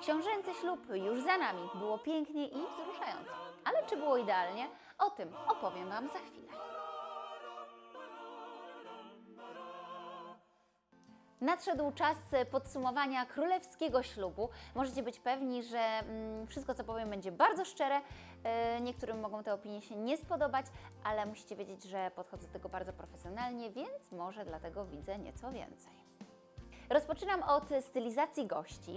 Książęcy ślub już za nami. Było pięknie i wzruszająco. Ale czy było idealnie? O tym opowiem Wam za chwilę. Nadszedł czas podsumowania królewskiego ślubu. Możecie być pewni, że mm, wszystko, co powiem, będzie bardzo szczere. E, Niektórym mogą te opinie się nie spodobać, ale musicie wiedzieć, że podchodzę do tego bardzo profesjonalnie, więc może dlatego widzę nieco więcej. Rozpoczynam od stylizacji gości.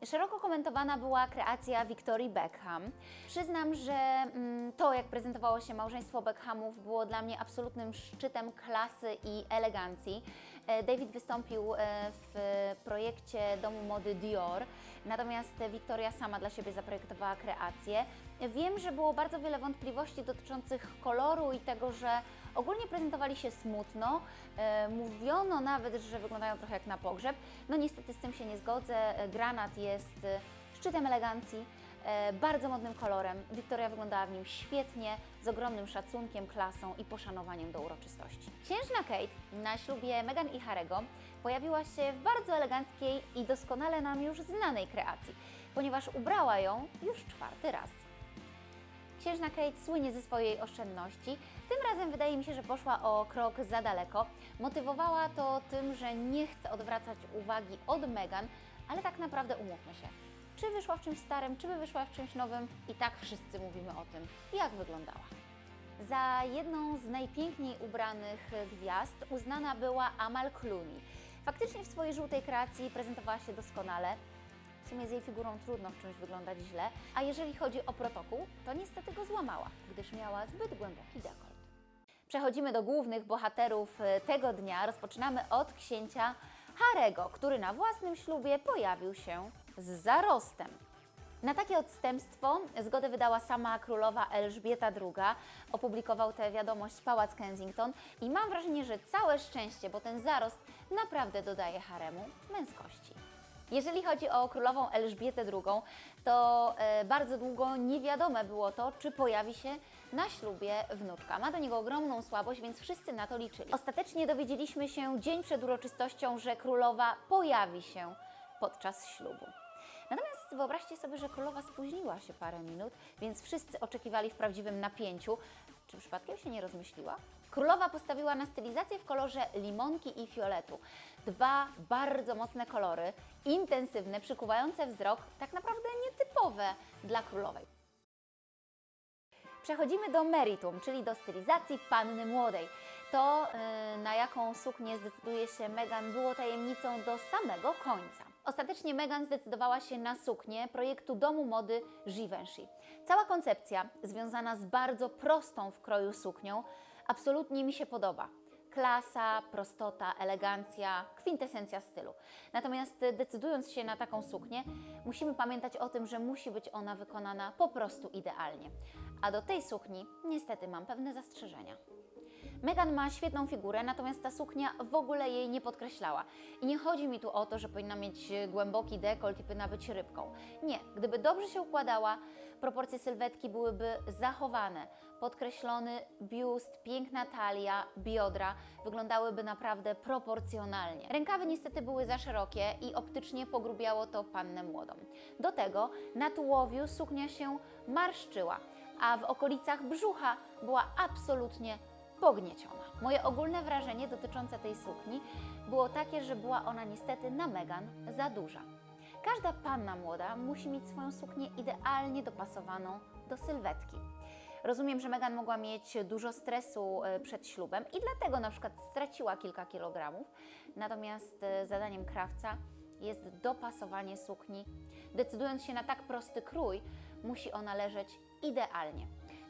Yy, Szeroko komentowana była kreacja Victorii Beckham. Przyznam, że mm, to, jak prezentowało się małżeństwo Beckhamów, było dla mnie absolutnym szczytem klasy i elegancji. E, David wystąpił e, w projekcie domu mody Dior, natomiast Victoria sama dla siebie zaprojektowała kreację. Wiem, że było bardzo wiele wątpliwości dotyczących koloru i tego, że ogólnie prezentowali się smutno. E, Mówiono nawet, że wyglądają trochę jak na pogrzeb. No niestety z tym się nie zgodzę. E, Granat jest e, szczytem elegancji, e, bardzo modnym kolorem. Wiktoria wyglądała w nim świetnie, z ogromnym szacunkiem, klasą i poszanowaniem do uroczystości. Księżna Kate na ślubie Meghan i Harego pojawiła się w bardzo eleganckiej i doskonale nam już znanej kreacji, ponieważ ubrała ją już czwarty raz. Księżna Kate słynie ze swojej oszczędności. Tym razem wydaje mi się, że poszła o krok za daleko. Motywowała to tym, że nie chce odwracać uwagi od Meghan, ale tak naprawdę umówmy się. Czy wyszła w czymś starym, czy by wyszła w czymś nowym, i tak wszyscy mówimy o tym, jak wyglądała. Za jedną z najpiękniej ubranych gwiazd uznana była Amal Clooney. Faktycznie w swojej żółtej kreacji prezentowała się doskonale. W sumie z jej figurą trudno w czymś wyglądać źle, a jeżeli chodzi o protokół, to niestety złamała, gdyż miała zbyt głęboki dekolt. Przechodzimy do głównych bohaterów e, tego dnia. Rozpoczynamy od księcia Harego, który na własnym ślubie pojawił się z zarostem. Na takie odstępstwo zgodę wydała sama królowa Elżbieta II. Opublikował tę wiadomość Pałac Kensington i mam wrażenie, że całe szczęście, bo ten zarost naprawdę dodaje haremu męskości. Jeżeli chodzi o królową Elżbietę II, to e, bardzo długo niewiadome było to, czy pojawi się na ślubie wnuczka. Ma do niego ogromną słabość, więc wszyscy na to liczyli. Ostatecznie dowiedzieliśmy się dzień przed uroczystością, że królowa pojawi się podczas ślubu. Natomiast wyobraźcie sobie, że królowa spóźniła się parę minut, więc wszyscy oczekiwali w prawdziwym napięciu. Czy przypadkiem się nie rozmyśliła? Królowa postawiła na stylizację w kolorze limonki i fioletu. Dwa bardzo mocne kolory, intensywne, przykuwające wzrok, tak naprawdę nietypowe dla królowej. Przechodzimy do meritum, czyli do stylizacji panny młodej. To, yy, na jaką suknię zdecyduje się Meghan, było tajemnicą do samego końca. Ostatecznie Meghan zdecydowała się na suknię projektu domu mody Givenchy. Cała koncepcja, związana z bardzo prostą w kroju suknią, absolutnie mi się podoba. Klasa, prostota, elegancja, kwintesencja stylu. Natomiast decydując się na taką suknię, musimy pamiętać o tym, że musi być ona wykonana po prostu idealnie. A do tej sukni niestety mam pewne zastrzeżenia. Meghan ma świetną figurę, natomiast ta suknia w ogóle jej nie podkreślała. I nie chodzi mi tu o to, że powinna mieć głęboki dekolt i powinna być rybką. Nie, gdyby dobrze się układała, proporcje sylwetki byłyby zachowane. Podkreślony biust, piękna talia, biodra wyglądały naprawdę proporcjonalnie. Rękawy niestety były za szerokie i optycznie pogrubiało to pannę młodą. Do tego na tułowiu suknia się marszczyła, a w okolicach brzucha była absolutnie pognieciona. Moje ogólne wrażenie dotyczące tej sukni było takie, że była ona niestety na Meghan za duża. Każda panna młoda musi mieć swoją suknię idealnie dopasowaną do sylwetki. Rozumiem, że Meghan mogła mieć dużo stresu e, przed ślubem i dlatego na przykład straciła kilka kilogramów, natomiast e, zadaniem krawca jest dopasowanie sukni. Decydując się na tak prosty krój, musi ona leżeć idealnie.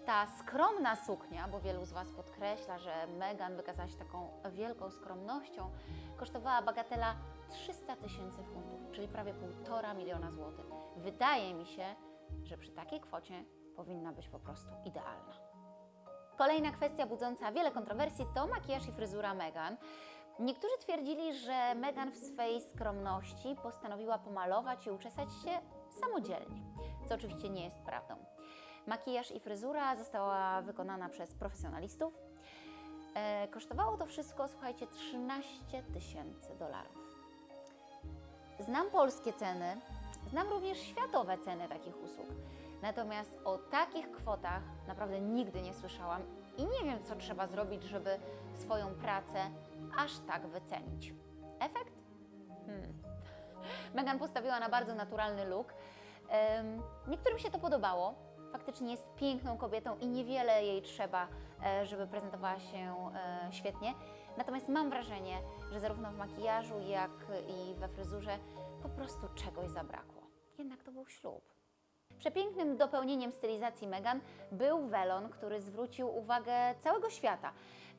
Ta skromna suknia, bo wielu z Was podkreśla, że Meghan wykazała się taką wielką skromnością, kosztowała bagatela 300 tysięcy funtów, czyli prawie 1,5 miliona złotych. Wydaje mi się, że przy takiej kwocie powinna być po prostu idealna. Kolejna kwestia budząca wiele kontrowersji to makijaż i fryzura Meghan. Niektórzy twierdzili, że Meghan w swej skromności postanowiła pomalować i uczesać się samodzielnie, co oczywiście nie jest prawdą. Makijaż i fryzura została wykonana przez profesjonalistów. E, kosztowało to wszystko, słuchajcie, 13 tysięcy dolarów. Znam polskie ceny, Znam również światowe ceny takich usług. Natomiast o takich kwotach naprawdę nigdy nie słyszałam i nie wiem, co trzeba zrobić, żeby swoją pracę aż tak wycenić. Efekt? Hmm. Megan postawiła na bardzo naturalny look. Em, Niektórym się to podobało. Faktycznie jest piękną kobietą i niewiele jej trzeba, e, żeby prezentowała się e, świetnie. Natomiast mam wrażenie, że zarówno w makijażu, jak i we fryzurze po prostu czegoś zabrakło. Jednak to był ślub. Przepięknym dopełnieniem stylizacji Meghan był welon, który zwrócił uwagę całego świata.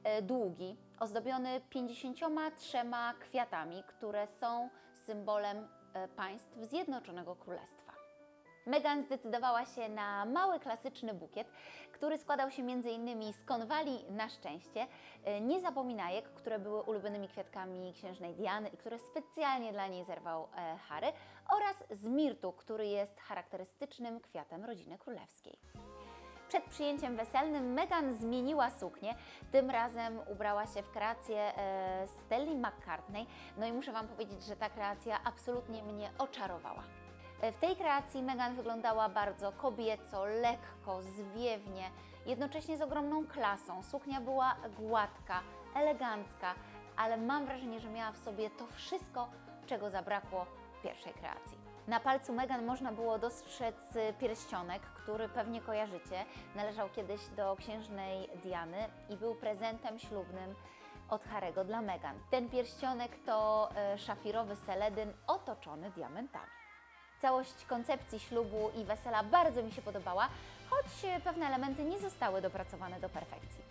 E, Długi, ozdobiony 53 kwiatami, które są symbolem e, państw Zjednoczonego Królestwa. Meghan zdecydowała się na mały, klasyczny bukiet, który składał się m.in. z konwali na szczęście, e, niezapominajek, które były ulubionymi kwiatkami księżnej Diany i które specjalnie dla niej zerwał e, Harry, oraz z mirtu, który jest charakterystycznym kwiatem rodziny królewskiej. Przed przyjęciem weselnym Meghan zmieniła suknię. Tym razem ubrała się w kreację e, Stelli McCartney. No i muszę Wam powiedzieć, że ta kreacja absolutnie mnie oczarowała. E, W tej kreacji Meghan wyglądała bardzo kobieco, lekko, zwiewnie, jednocześnie z ogromną klasą. Suknia była gładka, elegancka, ale mam wrażenie, że miała w sobie to wszystko, czego zabrakło pierwszej kreacji. Na palcu Meghan można było dostrzec pierścionek, który pewnie kojarzycie. Należał kiedyś do księżnej Diany i był prezentem ślubnym od Harego dla Meghan. Ten pierścionek to e, szafirowy seledyn otoczony diamentami. Całość koncepcji ślubu i wesela bardzo mi się podobała, choć e, pewne elementy nie zostały dopracowane do perfekcji.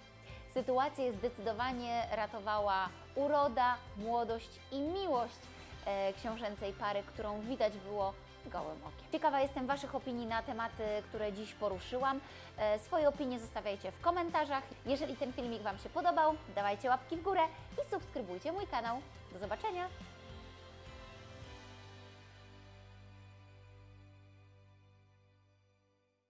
Sytuację zdecydowanie ratowała uroda, młodość i miłość e, książęcej pary, którą widać było gołym okiem. Ciekawa jestem Waszych opinii na tematy, które dziś poruszyłam. E, swoje opinie zostawiajcie w komentarzach. Jeżeli ten filmik Wam się podobał, dawajcie łapki w górę i subskrybujcie mój kanał. Do zobaczenia!